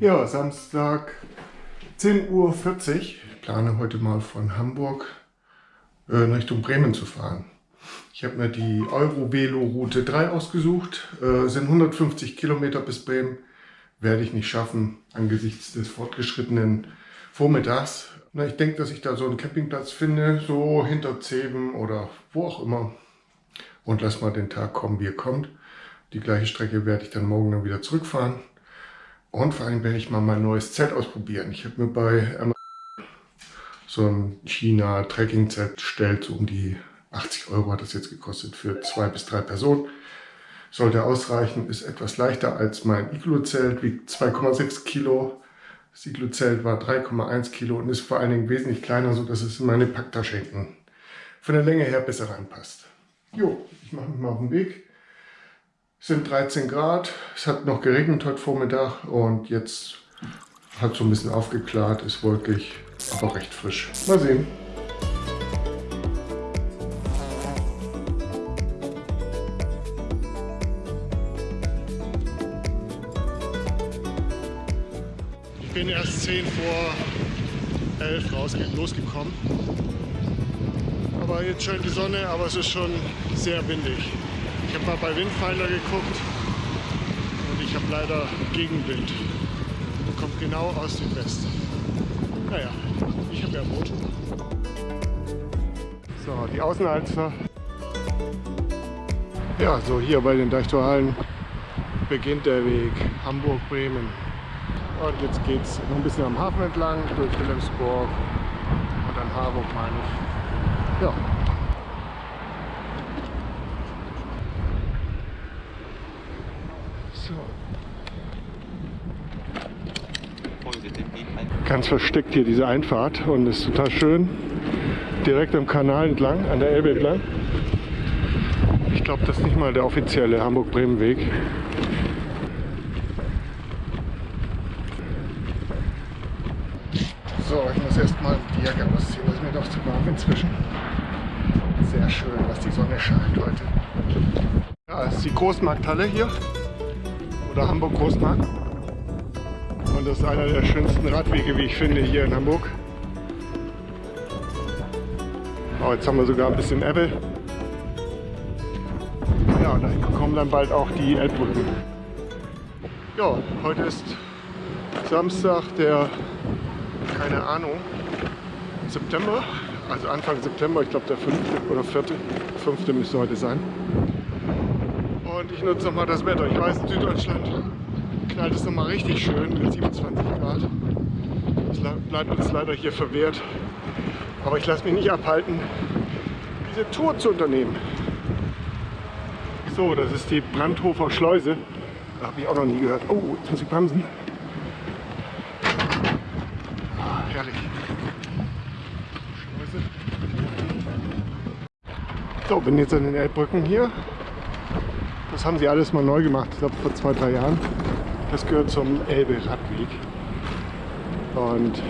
Ja, Samstag 10.40 Uhr. Ich plane heute mal von Hamburg äh, in Richtung Bremen zu fahren. Ich habe mir die Euro-Velo-Route 3 ausgesucht. Äh, sind 150 Kilometer bis Bremen. Werde ich nicht schaffen angesichts des fortgeschrittenen Vormittags. Na, ich denke, dass ich da so einen Campingplatz finde, so hinter Zeben oder wo auch immer. Und lass mal den Tag kommen, wie er kommt. Die gleiche Strecke werde ich dann morgen dann wieder zurückfahren. Und vor allem werde ich mal mein neues Zelt ausprobieren. Ich habe mir bei Amazon so ein China-Trekking-Zelt bestellt, so um die 80 Euro hat das jetzt gekostet für zwei bis drei Personen. Sollte ausreichen, ist etwas leichter als mein Iglu-Zelt, wiegt 2,6 Kilo. Das Iglu-Zelt war 3,1 Kilo und ist vor allen Dingen wesentlich kleiner, sodass es in meine Packtasche hinten von der Länge her besser reinpasst. Jo, ich mache mich mal auf den Weg. Es sind 13 Grad, es hat noch geregnet heute Vormittag und jetzt hat so ein bisschen aufgeklärt, ist wolkig, aber recht frisch. Mal sehen. Erst 10 vor 11 raus, losgekommen. Aber jetzt scheint die Sonne, aber es ist schon sehr windig. Ich habe mal bei Windfinder geguckt und ich habe leider Gegenwind. Kommt genau aus dem Westen. Naja, ich habe ja Boot. So, die Außenalster. Ja, so hier bei den Deichtorhallen beginnt der Weg Hamburg-Bremen. Und jetzt geht es noch ein bisschen am Hafen entlang, durch Wilhelmsburg und dann Harburg meine ich. Ja, Ganz versteckt hier diese Einfahrt und ist total schön. Direkt am Kanal entlang, an der Elbe entlang. Ich glaube, das ist nicht mal der offizielle Hamburg-Bremen-Weg. So, ich muss erstmal die Jacke ausziehen, das ist mir doch zu warm inzwischen. Sehr schön, dass die Sonne scheint heute. Ja, das ist die Großmarkthalle hier. Oder Hamburg Großmarkt. Und das ist einer der schönsten Radwege, wie ich finde, hier in Hamburg. Oh, jetzt haben wir sogar ein bisschen Ebbe. Ja, und da kommen dann bald auch die Elbbrücken. Ja, heute ist Samstag, der, keine Ahnung, September, also Anfang September, ich glaube der 5. oder 4. 5. müsste heute sein. Ich nutze nochmal das Wetter. Ich weiß, in Süddeutschland knallt es nochmal richtig schön mit 27 Grad. Es bleibt uns leider hier verwehrt. Aber ich lasse mich nicht abhalten, diese Tour zu unternehmen. So, das ist die Brandhofer Schleuse. Da habe ich auch noch nie gehört. Oh, jetzt muss ich bremsen. Ah, herrlich. Schleuse. So, bin jetzt an den Elbbrücken hier. Das haben sie alles mal neu gemacht, ich glaube vor zwei, drei Jahren. Das gehört zum Elbe-Radweg. Und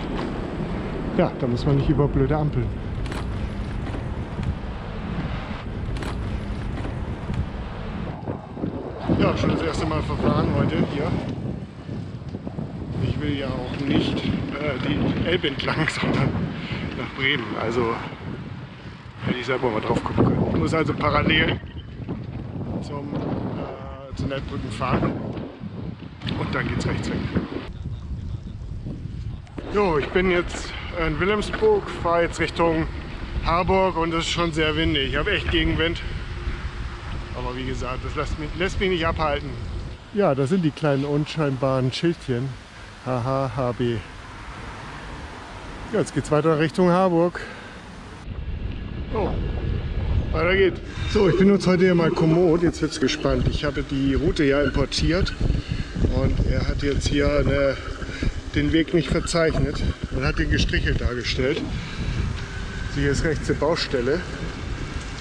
ja, da muss man nicht über blöde Ampeln. Ja, schon das erste Mal verfahren heute hier. Ich will ja auch nicht äh, die Elbe entlang, sondern nach Bremen. Also hätte ich selber mal drauf gucken können. Ich muss also parallel 100 Brücken fahren und dann geht's rechts weg. Jo, ich bin jetzt in Wilhelmsburg, fahre jetzt Richtung Harburg und es ist schon sehr windig. Ich habe echt Gegenwind. Aber wie gesagt, das lässt mich, lässt mich nicht abhalten. Ja, da sind die kleinen unscheinbaren Schildchen. HHHB. Ja, jetzt geht's weiter Richtung Harburg. Oh, weiter geht's. So, ich benutze heute ja mal Komoot. Jetzt wird's gespannt. Ich habe die Route ja importiert und er hat jetzt hier eine, den Weg nicht verzeichnet und hat den gestrichelt dargestellt. hier ist rechts die Baustelle.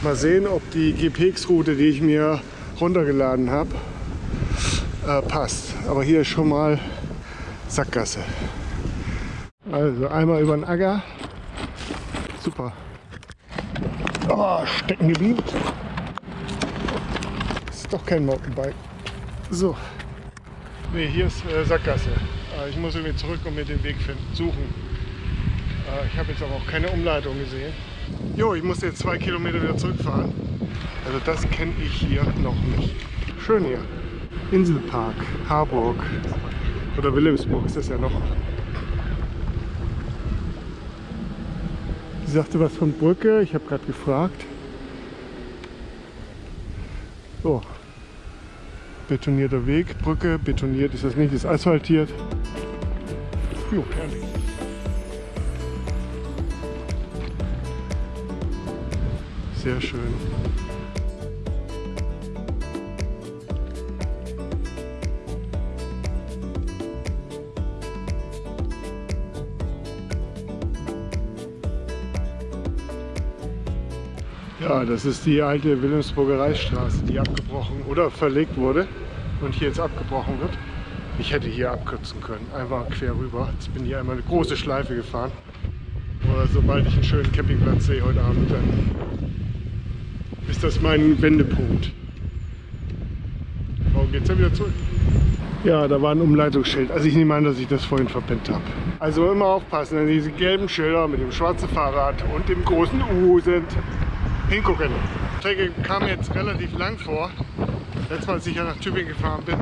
Mal sehen, ob die GPX-Route, die ich mir runtergeladen habe, äh, passt. Aber hier ist schon mal Sackgasse. Also einmal über den Acker. Super. Oh, stecken geblieben. Das ist doch kein Mountainbike. So. Ne, hier ist äh, Sackgasse. Äh, ich muss irgendwie zurück und mir den Weg finden, suchen. Äh, ich habe jetzt aber auch keine Umleitung gesehen. Jo, ich muss jetzt zwei Kilometer wieder zurückfahren. Also das kenne ich hier noch nicht. Schön hier. Inselpark, Harburg oder Wilhelmsburg ist das ja noch. Sie sagte was von Brücke, ich habe gerade gefragt. So, betonierter Weg, Brücke, betoniert ist das nicht, ist asphaltiert. Jo, herrlich. Sehr schön. Ja, das ist die alte Wilhelmsburger Reichsstraße, die abgebrochen oder verlegt wurde und hier jetzt abgebrochen wird. Ich hätte hier abkürzen können, einfach quer rüber. Jetzt bin ich einmal eine große Schleife gefahren. Oder sobald ich einen schönen Campingplatz sehe heute Abend, dann ist das mein Wendepunkt. Warum geht es ja wieder zurück? Ja, da war ein Umleitungsschild. Also ich nehme an, dass ich das vorhin verpennt habe. Also immer aufpassen, wenn diese gelben Schilder mit dem schwarzen Fahrrad und dem großen U sind, hingucken. Die Strecke kam jetzt relativ lang vor. Letztes Mal, als ich ja nach Tübingen gefahren bin,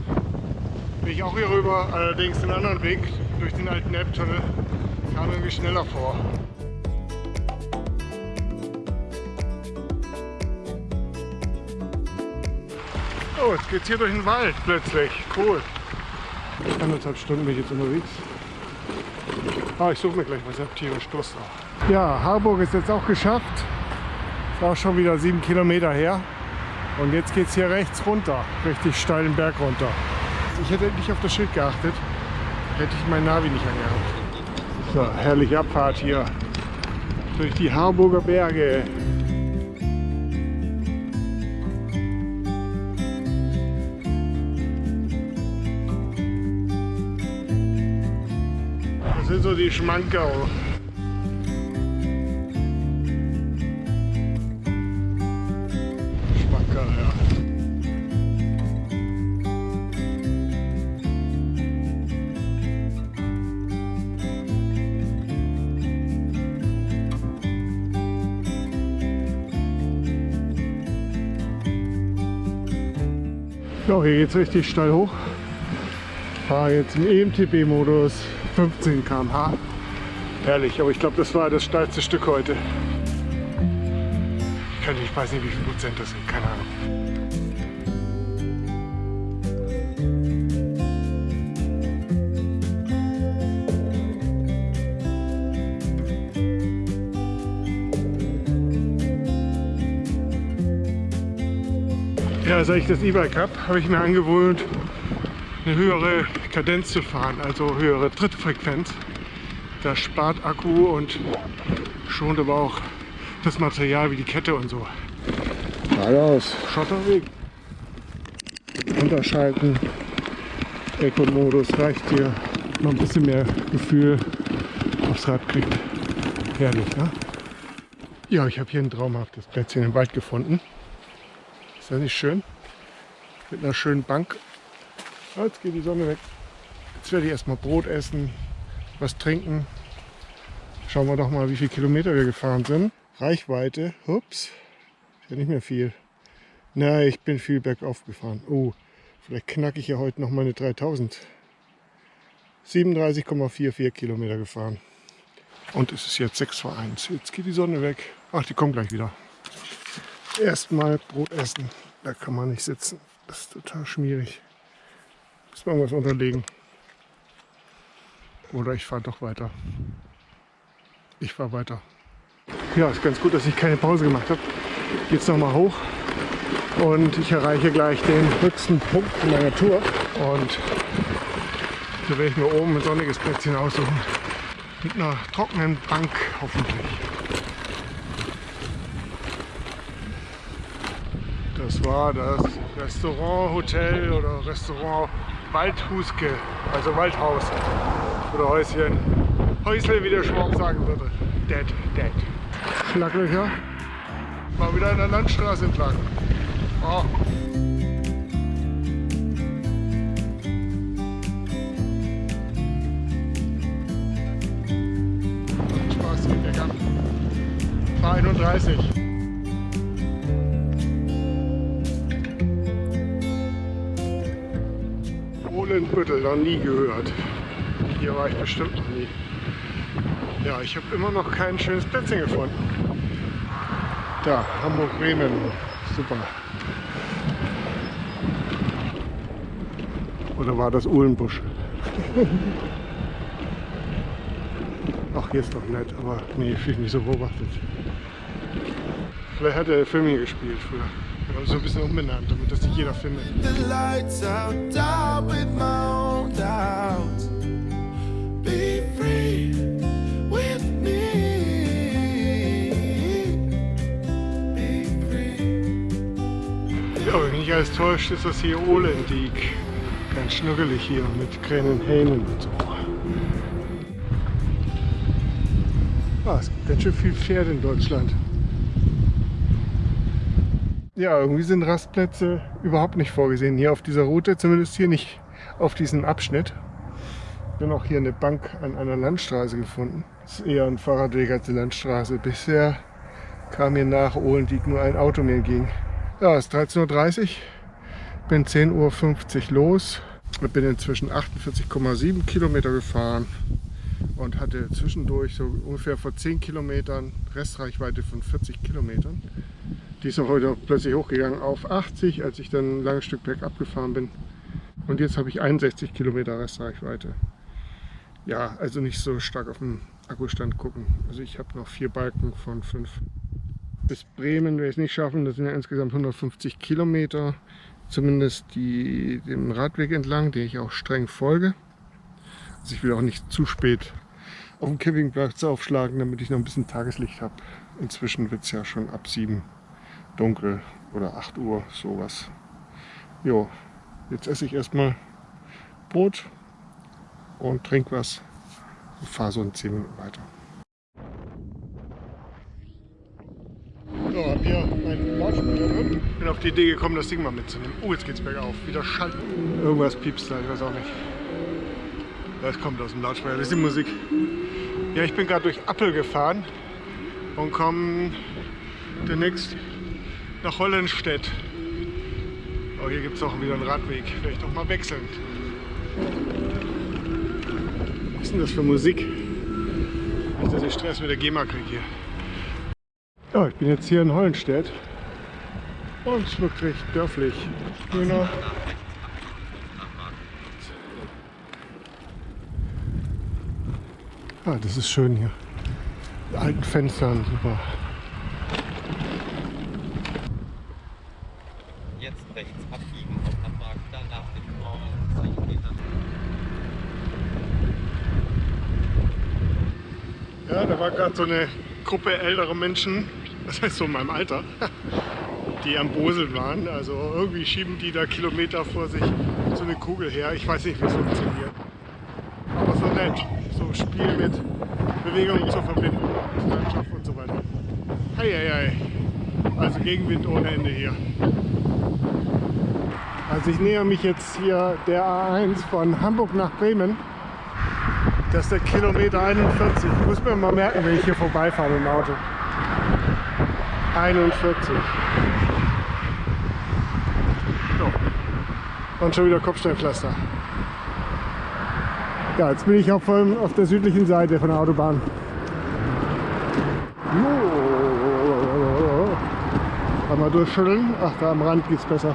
bin ich auch hier rüber, allerdings den anderen Weg durch den alten Elbtunnel. Kam irgendwie schneller vor. Oh, jetzt geht's hier durch den Wald plötzlich. Cool. Anderthalb Stunden bin ich jetzt unterwegs. Ah, ich suche mir gleich was. Ich habe tierisch Durst auch. Ja, Harburg ist jetzt auch geschafft. Auch schon wieder sieben Kilometer her. Und jetzt geht es hier rechts runter, richtig steilen Berg runter. Ich hätte nicht auf das Schild geachtet, hätte ich mein Navi nicht angehabt. So, herrliche Abfahrt hier durch die Harburger Berge. Das sind so die. Schmankerl, So, hier geht es richtig steil hoch. Fahre jetzt im EMTB-Modus 15 km/h. Herrlich, aber ich glaube, das war das steilste Stück heute. Ich, kann, ich weiß nicht, wie viel Prozent das sind, keine Ahnung. Ja, seit ich das E-Bike habe, habe ich mir angewöhnt, eine höhere Kadenz zu fahren, also höhere Trittfrequenz. Das spart Akku und schont aber auch das Material wie die Kette und so. Geradeaus, Schotterweg. Unterschalten, Eco-Modus reicht hier. Noch ein bisschen mehr Gefühl aufs Rad kriegt. Herrlich, ne? Ja, ich habe hier ein traumhaftes Plätzchen im Wald gefunden. Ist das nicht schön? Mit einer schönen Bank. Ah, Jetzt geht die Sonne weg. Jetzt werde ich erstmal Brot essen, was trinken. Schauen wir doch mal, wie viele Kilometer wir gefahren sind. Reichweite, ups, ist ja nicht mehr viel. Na, ich bin viel bergauf gefahren. Oh, vielleicht knacke ich ja heute noch meine 3000. 37,44 Kilometer gefahren. Und es ist jetzt 6 vor 1. Jetzt geht die Sonne weg. Ach, die kommt gleich wieder. Erstmal Brot essen. Da kann man nicht sitzen. Das ist total schmierig. Muss man was unterlegen. Oder ich fahre doch weiter. Ich fahre weiter. Ja, ist ganz gut, dass ich keine Pause gemacht habe. Jetzt noch mal hoch und ich erreiche gleich den höchsten Punkt meiner Tour. Und da werde ich mir oben ein sonniges Plätzchen aussuchen. Mit einer trockenen Bank hoffentlich. Das war das Restaurant, Hotel oder Restaurant Waldhuske, also Waldhaus oder Häuschen. Häusle, wie der Schwab sagen würde. Dead, dead. Schlaglöcher. Mal wieder an der Landstraße entlang. Oh. Spaß geht bergab. Fahr 31. Ohlenbüttel, noch nie gehört. Hier war ich bestimmt noch nie. Ja, ich habe immer noch kein schönes Plätzchen gefunden. Da, Hamburg-Bremen. Super. Oder war das Uhlenbusch? Ach, hier ist doch nett, aber nee, fühle ich mich so beobachtet. Vielleicht hat er Film hier gespielt früher. So ein bisschen umbenannt, damit das jeder findet. Ja, wenn mich alles täuscht, ist das hier Olendiek. Ganz schnuckelig hier mit kleinen Hähnen und so. Ah, es gibt ganz schön viel Pferde in Deutschland. Ja, irgendwie sind Rastplätze überhaupt nicht vorgesehen. Hier auf dieser Route, zumindest hier nicht auf diesem Abschnitt. Bin auch hier eine Bank an einer Landstraße gefunden. Das ist eher ein Fahrradweg als eine Landstraße. Bisher kam hier nach Olendiek nur ein Auto mir entgegen. Ja, es ist 13.30 Uhr. Bin 10.50 Uhr los. Ich bin inzwischen 48,7 Kilometer gefahren und hatte zwischendurch so ungefähr vor 10 Kilometern Restreichweite von 40 Kilometern. Die ist auch heute plötzlich hochgegangen auf 80, als ich dann ein langes Stück bergab gefahren bin. Und jetzt habe ich 61 Kilometer Restreichweite. Ja, also nicht so stark auf den Akkustand gucken. Also ich habe noch vier Balken von fünf. Bis Bremen werde ich es nicht schaffen. Das sind ja insgesamt 150 Kilometer. Zumindest die, dem Radweg entlang, den ich auch streng folge. Also ich will auch nicht zu spät auf dem Campingplatz aufschlagen, damit ich noch ein bisschen Tageslicht habe. Inzwischen wird es ja schon ab 7 dunkel oder 8 Uhr, sowas. Jo, jetzt esse ich erstmal Brot und trinke was und fahre so in 10 Minuten weiter. So, hab hier meinen Lautsprecher drin. Bin auf die Idee gekommen, das Ding mal mitzunehmen. Oh, jetzt geht's bergauf. Wieder Schall. Irgendwas piepst da, ich weiß auch nicht. Das kommt aus dem Lautsprecher, das ist die Musik. Ja, ich bin gerade durch Appel gefahren und komme demnächst nach Hollenstedt. Oh, hier gibt es auch wieder einen Radweg. Vielleicht auch mal wechseln. Was ist denn das für Musik? Nicht, dass ich Stress mit der GEMA kriege hier. Ja, ich bin jetzt hier in Hollenstedt und es wirkt recht dörflich. Grüner. Ah, das ist schön hier. Die alten Fenstern, super. Jetzt rechts abbiegen auf Hamburg, danach den Raum Metern. Ja, da war gerade so eine Gruppe älterer Menschen, das heißt so in meinem Alter, die am Boseln waren. Also irgendwie schieben die da Kilometer vor sich so eine Kugel her. Ich weiß nicht, wie es funktioniert. Aber so nett. So Spiel mit Bewegung zu verbinden, Landschaft und so weiter. Hei, hei, hei. Also Gegenwind ohne Ende hier. Also ich näher mich jetzt hier der A1 von Hamburg nach Bremen. Das ist der Kilometer 41. Ich muss mir mal merken, wenn ich hier vorbeifahre dem Auto. 41. So. Und schon wieder Kopfsteinpflaster. Ja, jetzt bin ich auf, auf der südlichen Seite von der Autobahn. Einmal durchschütteln. Ach, da am Rand geht's besser.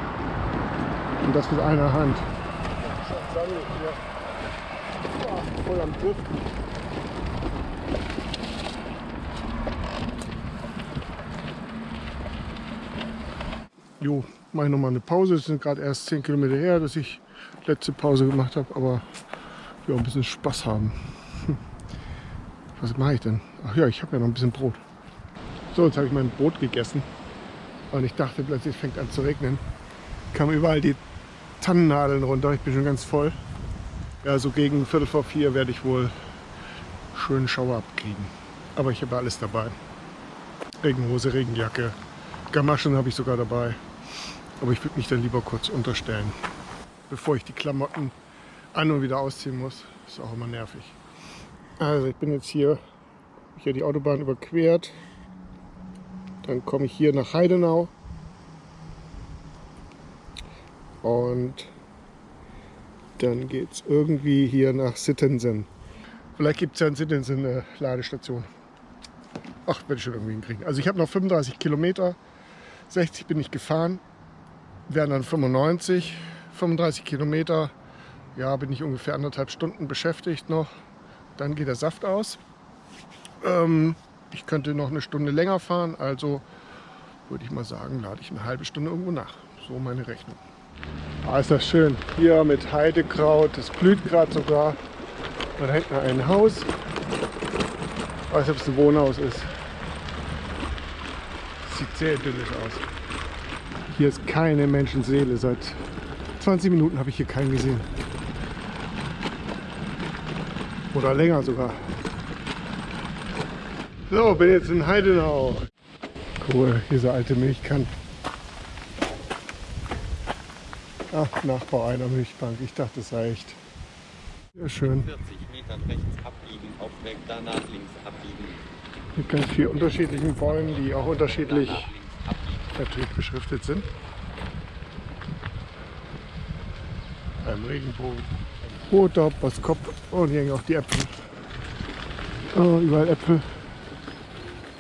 Und das mit einer Hand. Voll am Griff. Jo, mache ich nochmal eine Pause. Es sind gerade erst 10 Kilometer her, dass ich letzte Pause gemacht habe, aber ja, ein bisschen Spaß haben. Was mache ich denn? Ach ja, ich habe ja noch ein bisschen Brot. So, jetzt habe ich mein Brot gegessen und ich dachte plötzlich, fängt an zu regnen. Kamen überall die Tannennadeln runter. Ich bin schon ganz voll. Ja, so gegen Viertel vor vier werde ich wohl schönen Schauer abkriegen. Aber ich habe alles dabei. Regenhose, Regenjacke, Gamaschen habe ich sogar dabei. Aber ich würde mich dann lieber kurz unterstellen, bevor ich die Klamotten an und wieder ausziehen muss. Ist auch immer nervig. Also ich bin jetzt hier, hier die Autobahn überquert. Dann komme ich hier nach Heidenau. Und dann geht es irgendwie hier nach Sittensen. Vielleicht gibt es ja in Sittensen eine Ladestation. Ach, werde ich schon irgendwie hinkriegen. Also ich habe noch 35 Kilometer. 60 bin ich gefahren. Wären dann 95. 35 Kilometer. Ja, bin ich ungefähr anderthalb Stunden beschäftigt noch. Dann geht der Saft aus. Ähm, ich könnte noch eine Stunde länger fahren. Also würde ich mal sagen, lade ich eine halbe Stunde irgendwo nach. So meine Rechnung. Ah, ist das schön. Hier mit Heidekraut. Das blüht gerade sogar. Da hinten ein Haus. Ich weiß nicht, ob es ein Wohnhaus ist. Sieht sehr idyllisch aus. Hier ist keine Menschenseele. Seit 20 Minuten habe ich hier keinen gesehen. Oder länger sogar. So, bin jetzt in Heidenau. Cool, diese alte Milchkanne. Ach, Nachbau einer Milchbank. Ich dachte, es sei echt. Sehr schön. 40 Metern rechts abbiegen, auf Weg danach links abbiegen. Mit ganz vielen unterschiedlichen Bäumen, die auch unterschiedlich natürlich beschriftet sind. Ein Regenbogen. Roter Boskop und hier hängen auch die Äpfel. Oh, überall Äpfel.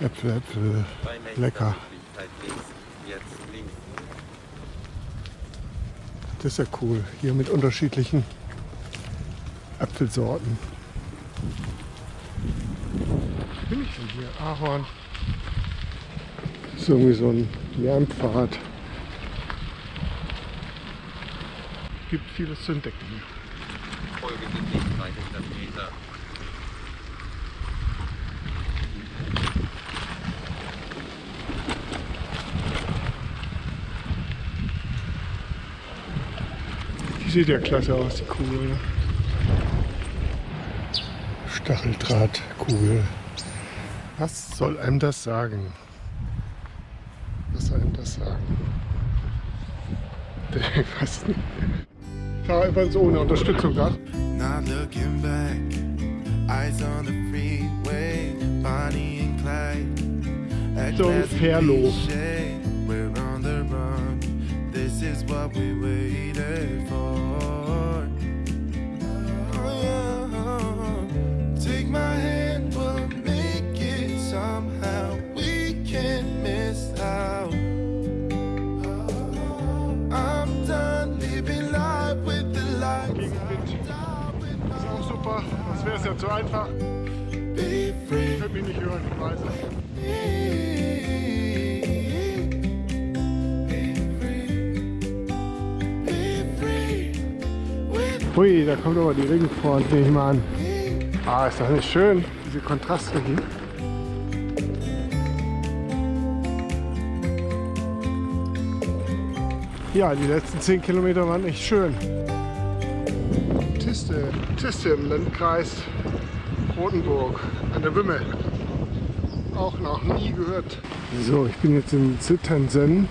Äpfel, Äpfel. Lecker. Möglichkeit links, jetzt links. Das ist ja cool. Hier mit unterschiedlichen Apfelsorten. Was bin ich denn hier? Ahorn. Das ist irgendwie so ein Lärmpfad. Gibt vieles zu entdecken. Folge den Weg 300 Meter. Sieht ja klasse aus, die Kugel. Ne? Stacheldrahtkugel. Was soll einem das sagen? Was soll einem das sagen? Ich weiß nicht. Ich fahre übrigens ohne Unterstützung da. Not looking back, eyes on the freeway, Bonnie and Clyde. So last we is what we waited for. Oh, yeah. Take my hand, we'll make it somehow. We can't miss out. Oh, I'm done living life with the lights. Auch super. Das wäre es ja zu einfach. Be free. Ich würde mich nicht hören, ich weiß es. Hui, da kommt aber die Regenfront, nehme ich mal an. Ah, ist das nicht schön, diese Kontraste hier. Ja, die letzten 10 Kilometer waren echt schön. Tiste, Tiste im Landkreis Rotenburg an der Wümme. Auch noch nie gehört. So, ich bin jetzt in Zitternsen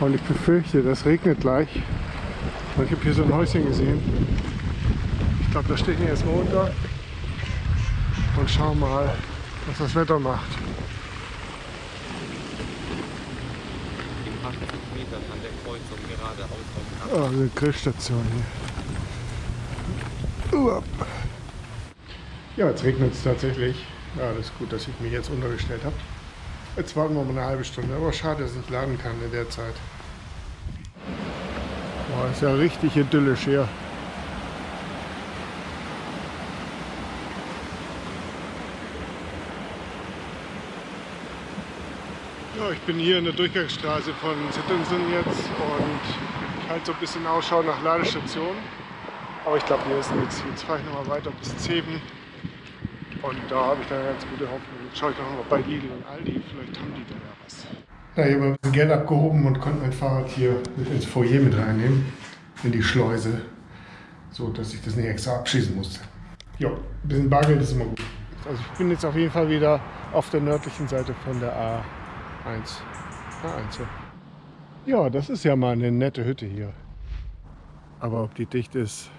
und ich befürchte, das regnet gleich. Ich habe hier so ein Häuschen gesehen. Ich glaube, da stehe ich erstmal unter und schau mal, was das Wetter macht. In 80 Metern an der Kreuzung geradeaus auf Oh, eine Grillstation hier. Uap. Ja, jetzt regnet es tatsächlich. Ja, das ist gut, dass ich mich jetzt untergestellt habe. Jetzt warten wir mal eine halbe Stunde. Aber schade, dass ich nicht laden kann in der Zeit. Boah, ist ja richtig idyllisch hier. Ich bin hier in der Durchgangsstraße von Sittensen jetzt und ich halte so ein bisschen Ausschau nach Ladestationen. Aber ich glaube, hier ist nichts. Jetzt fahre ich nochmal weiter bis Zeben und da habe ich dann eine ganz gute Hoffnung. Jetzt schaue ich doch noch bei Lidl und Aldi, vielleicht haben die da ja was. Ja, ich habe ein bisschen Geld abgehoben und konnte mein Fahrrad hier mit ins Foyer mit reinnehmen, in die Schleuse, so dass ich das nicht extra abschießen musste. Ja, ein bisschen Bargeld ist immer gut. Also ich bin jetzt auf jeden Fall wieder auf der nördlichen Seite von der A1. A1. Ja, das ist ja mal eine nette Hütte hier. Aber ob die dicht ist,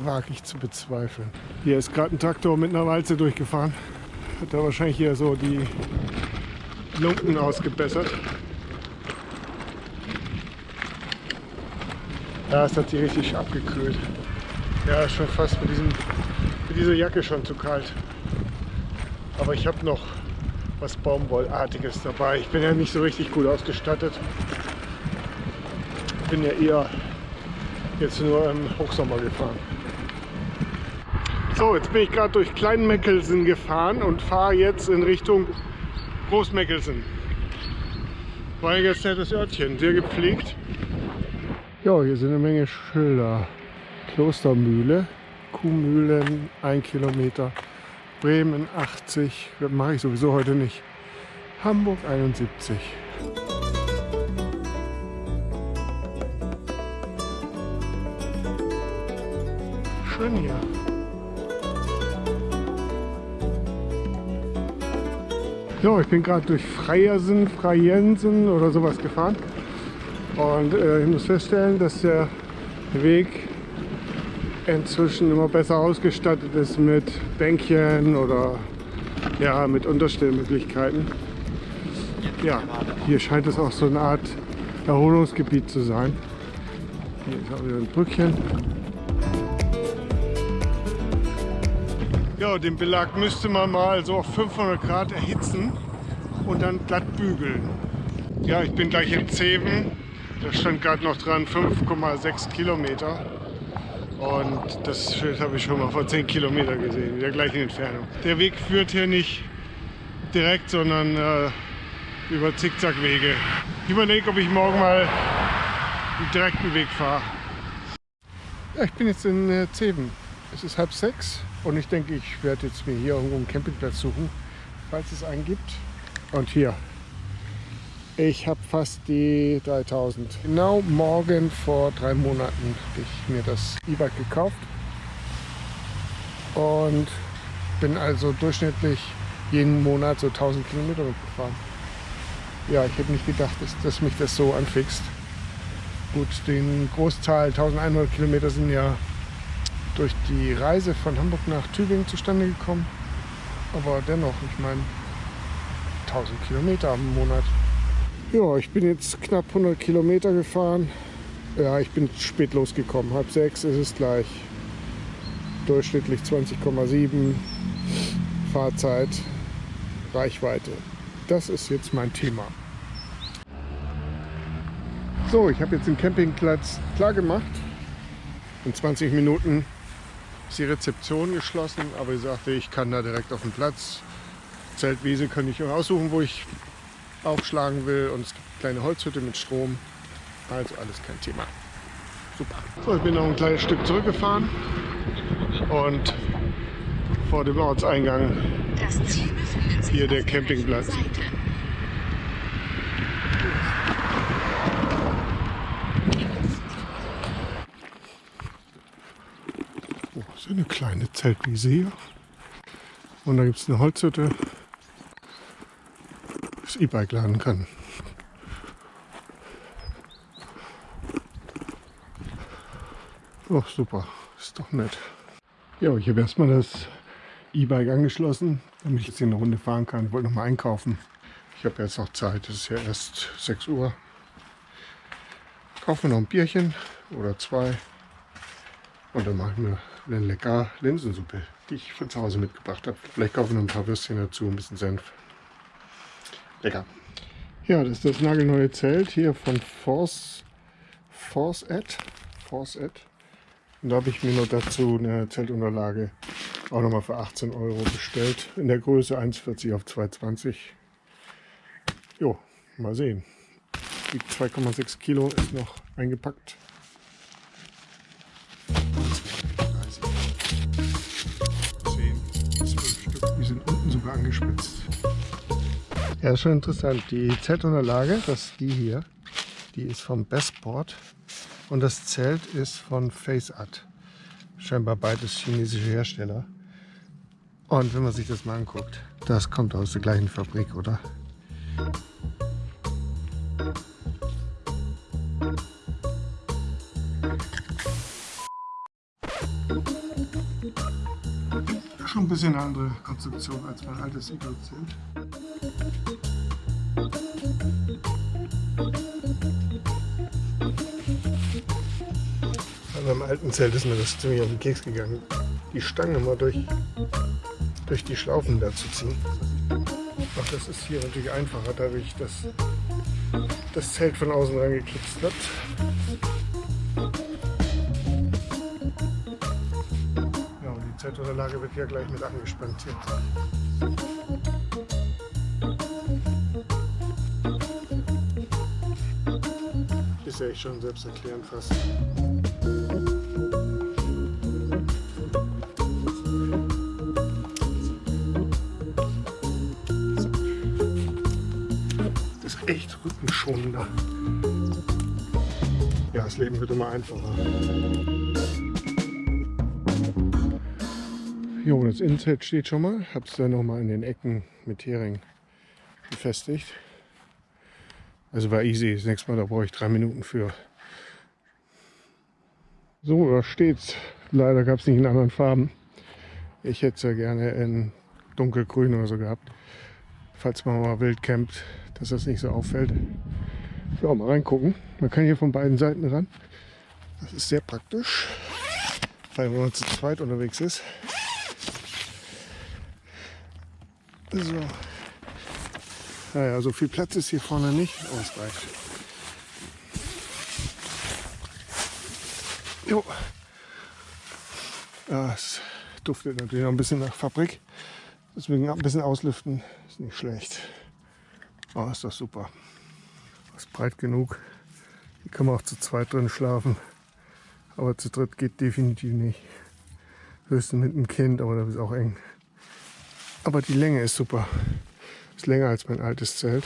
wage ich zu bezweifeln. Hier ist gerade ein Traktor mit einer Walze durchgefahren. Hat da wahrscheinlich hier so die Lumpen ausgebessert. Ja, es hat sie richtig abgekühlt. Ja, ist schon fast mit, diesem, mit dieser Jacke schon zu kalt. Aber ich habe noch was Baumwollartiges dabei. Ich bin ja nicht so richtig gut ausgestattet. Ich bin ja eher jetzt nur im Hochsommer gefahren. So, jetzt bin ich gerade durch Kleinmeckelsen gefahren und fahre jetzt in Richtung Großmeckelsen. War ein ganz nettes Örtchen, sehr gepflegt. Ja, hier sind eine Menge Schilder. Klostermühle, Kuhmühlen, 1 Kilometer. Bremen 80, das mache ich sowieso heute nicht. Hamburg 71. Schön hier. So, ich bin gerade durch Freiersen, Freiensen oder sowas gefahren. Und äh, ich muss feststellen, dass der Weg inzwischen immer besser ausgestattet ist mit Bänkchen oder ja, mit Unterstellmöglichkeiten. Ja, hier scheint es auch so eine Art Erholungsgebiet zu sein. Hier ist auch wieder ein Brückchen. Ja, den Belag müsste man mal so auf 500 Grad erhitzen und dann glatt bügeln. Ja, ich bin gleich in Zeven. Da stand gerade noch dran 5,6 Kilometer. Und das Schild habe ich schon mal vor 10 Kilometern gesehen, in der gleichen Entfernung. Der Weg führt hier nicht direkt, sondern äh, über Zickzackwege. Ich überlege, ob ich morgen mal einen direkten Weg fahre. Ja, ich bin jetzt in äh, Zeven. Es ist halb sechs und ich denke, ich werde jetzt mir hier irgendwo einen Campingplatz suchen, falls es einen gibt. Und hier, ich habe fast die 3000. Genau morgen vor drei Monaten habe ich mir das E-Bike gekauft und bin also durchschnittlich jeden Monat so 1000 Kilometer mitgefahren. Ja, ich hätte nicht gedacht, dass, dass mich das so anfixt. Gut, den Großteil 1100 Kilometer sind ja durch die Reise von Hamburg nach Tübingen zustande gekommen. Aber dennoch, ich meine, 1000 Kilometer im Monat. Ja, ich bin jetzt knapp 100 Kilometer gefahren. Ja, ich bin spät losgekommen. Halb sechs ist es gleich. Durchschnittlich 20,7 Fahrzeit, Reichweite. Das ist jetzt mein Thema. So, ich habe jetzt den Campingplatz klar gemacht. In 20 Minuten ist die Rezeption geschlossen, aber ich sagte, ich kann da direkt auf den Platz. Zeltwiese kann ich aussuchen, wo ich aufschlagen will und es gibt eine kleine Holzhütte mit Strom. Also alles kein Thema. Super. So, ich bin noch ein kleines Stück zurückgefahren und vor dem Ortseingang hier der Campingplatz. Oh, so eine kleine Zeltwiese hier. Und da gibt es eine Holzhütte, E-Bike laden kann. Oh, super. Ist doch nett. Ja, ich habe erstmal das E-Bike angeschlossen, damit ich jetzt hier eine Runde fahren kann. Ich wollte noch mal einkaufen. Ich habe jetzt noch Zeit. Es ist ja erst 6 Uhr. Kaufen wir noch ein Bierchen oder zwei. Und dann machen wir eine lecker Linsensuppe, die ich von zu Hause mitgebracht habe. Vielleicht kaufen wir noch ein paar Würstchen dazu, ein bisschen Senf. Lecker. Ja, das ist das nagelneue Zelt hier von Force, Force Ed. Force Ed. Und da habe ich mir noch dazu eine Zeltunterlage auch nochmal für 18 Euro bestellt. In der Größe 1,40 auf 2,20. Jo, mal sehen. Die 2,6 Kilo ist noch eingepackt. 10, 12 Stück. Die sind unten sogar angespitzt. Ja, ist schon interessant. Die Zeltunterlage, das ist die hier, die ist vom Bestport und das Zelt ist von FaceArt. Scheinbar beides chinesische Hersteller. Und wenn man sich das mal anguckt, das kommt aus der gleichen Fabrik, oder? Schon ein bisschen eine andere Konstruktion als mein altes Iglo-Zelt. Meinem alten Zelt ist mir das ziemlich auf den Keks gegangen. Die Stange mal durch, durch die Schlaufen da zu ziehen. Ach, das ist hier natürlich einfacher, dadurch, dass das Zelt von außen reingekipst wird. Ja, und die Zeltunterlage wird hier gleich mit angespannt hier. Ist ja echt schon selbsterklärend fast. Echt rückenschonender. Ja, das Leben wird immer einfacher. Jo, das Innenzelt steht schon mal. Hab's dann nochmal in den Ecken mit Hering befestigt. Also war easy. Das nächste Mal, da brauche ich drei Minuten für. So, da steht's. Leider gab es nicht in anderen Farben. Ich hätte es ja gerne in dunkelgrün oder so gehabt. Falls man mal wild campt, dass das nicht so auffällt. Ja, mal reingucken. Man kann hier von beiden Seiten ran. Das ist sehr praktisch. Weil man zu zweit unterwegs ist. So. Naja, so viel Platz ist hier vorne nicht. Oh, es reicht. Jo. Ja, es duftet natürlich noch ein bisschen nach Fabrik. Deswegen ein bisschen auslüften ist nicht schlecht. Oh, ist das super. Ist breit genug. Hier kann man auch zu zweit drin schlafen. Aber zu dritt geht definitiv nicht. Höchstens mit einem Kind, aber das ist auch eng. Aber die Länge ist super. Ist länger als mein altes Zelt.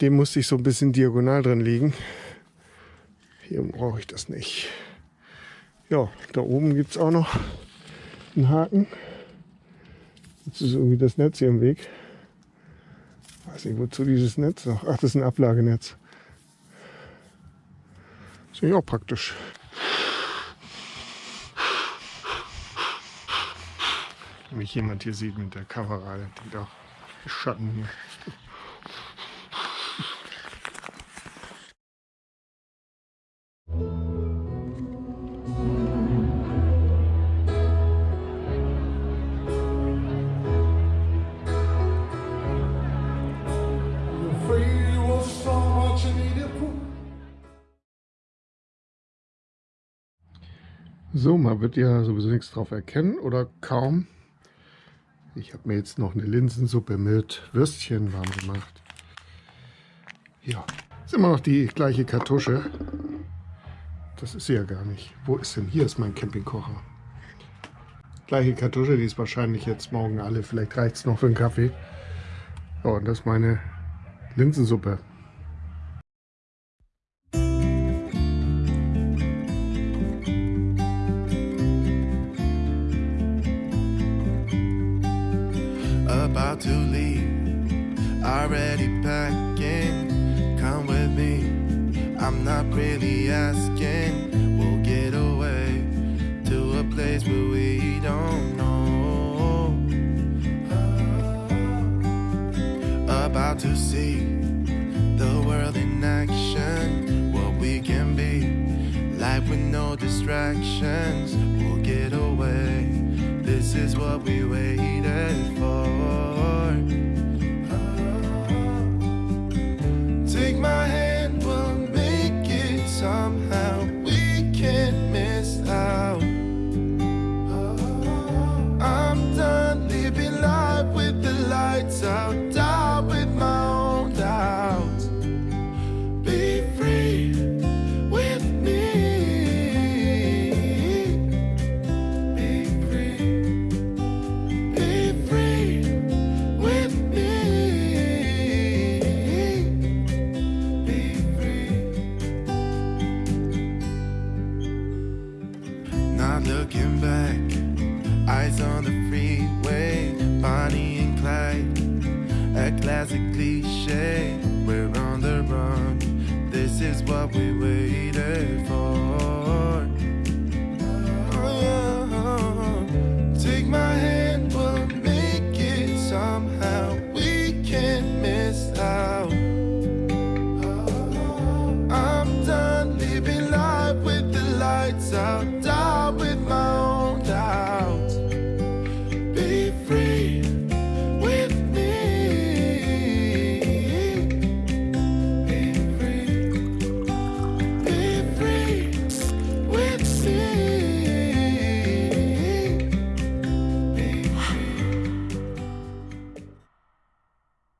Dem musste ich so ein bisschen diagonal drin liegen. Hier brauche ich das nicht. Ja, da oben gibt es auch noch einen Haken. Jetzt ist irgendwie das Netz hier im Weg. Weiß nicht, wozu dieses Netz noch. Ach, das ist ein Ablagenetz. Ist ja auch praktisch. Wenn mich jemand hier sieht mit der Kamera, der denkt auch, Schatten hier. So, man wird ja sowieso nichts drauf erkennen oder kaum. Ich habe mir jetzt noch eine Linsensuppe mit Würstchen warm gemacht. Ja, ist immer noch die gleiche Kartusche. Das ist sie ja gar nicht. Wo ist denn? Hier ist mein Campingkocher. Gleiche Kartusche, die ist wahrscheinlich jetzt morgen alle. Vielleicht reicht es noch für einen Kaffee. Ja, und das ist meine Linsensuppe. Asking. We'll get away to a place where we don't know. Oh, about to see the world in action, what we can be. Life with no distractions, we'll get away. This is what we waited for. Oh, take my hand, some looking back. Eyes on the freeway Bonnie and Clyde. A classic cliche We're on the run. This is what we waited for.